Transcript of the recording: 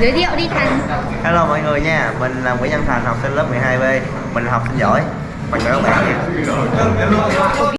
giới thiệu đi Thành. Hello mọi người nha, mình là Nguyễn Văn Thành, học sinh lớp 12B Mình là học sinh giỏi. Mình chào các bạn nha